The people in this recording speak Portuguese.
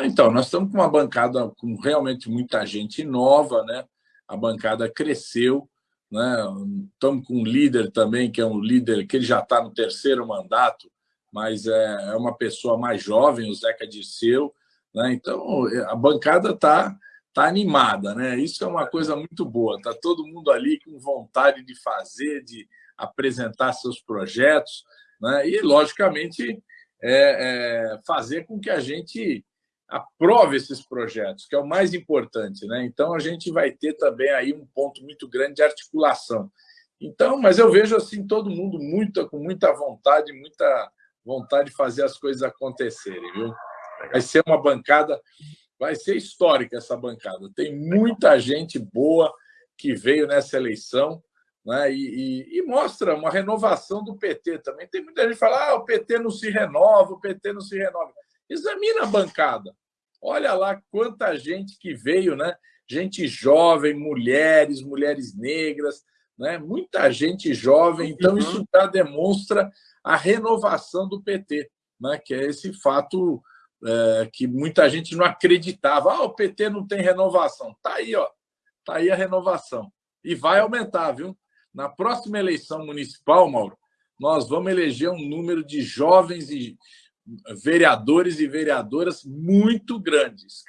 Então, nós estamos com uma bancada com realmente muita gente nova, né? A bancada cresceu, né? Estamos com um líder também, que é um líder que ele já está no terceiro mandato, mas é, é uma pessoa mais jovem, o Zeca Dirceu. Né? Então, a bancada está tá animada. Né? Isso é uma coisa muito boa. Está todo mundo ali com vontade de fazer, de apresentar seus projetos. Né? E, logicamente, é, é fazer com que a gente aprove esses projetos, que é o mais importante. Né? Então, a gente vai ter também aí um ponto muito grande de articulação. Então, mas eu vejo assim todo mundo muito, com muita vontade, muita vontade de fazer as coisas acontecerem, viu? Vai ser uma bancada, vai ser histórica essa bancada. Tem muita gente boa que veio nessa eleição né? e, e, e mostra uma renovação do PT também. Tem muita gente que fala ah, o PT não se renova, o PT não se renova. Examina a bancada. Olha lá quanta gente que veio, né? Gente jovem, mulheres, mulheres negras, né? muita gente jovem. Então, uhum. isso já demonstra a renovação do PT, né? que é esse fato é, que muita gente não acreditava. Ah, o PT não tem renovação. Está aí, ó. Está aí a renovação. E vai aumentar, viu? Na próxima eleição municipal, Mauro, nós vamos eleger um número de jovens e vereadores e vereadoras muito grandes.